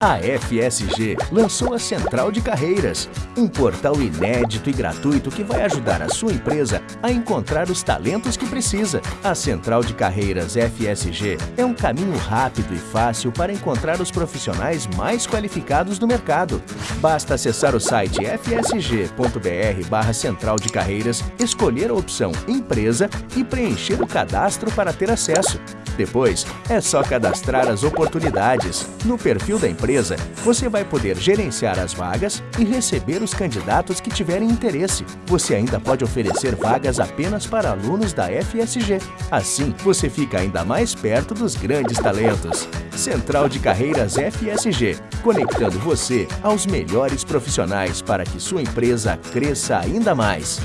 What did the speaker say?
A FSG lançou a Central de Carreiras, um portal inédito e gratuito que vai ajudar a sua empresa a encontrar os talentos que precisa. A Central de Carreiras FSG é um caminho rápido e fácil para encontrar os profissionais mais qualificados do mercado. Basta acessar o site fsg.br barra Central de Carreiras, escolher a opção Empresa e preencher o cadastro para ter acesso. Depois, é só cadastrar as oportunidades. No perfil da empresa, você vai poder gerenciar as vagas e receber os candidatos que tiverem interesse. Você ainda pode oferecer vagas apenas para alunos da FSG. Assim, você fica ainda mais perto dos grandes talentos. Central de Carreiras FSG, conectando você aos melhores profissionais para que sua empresa cresça ainda mais.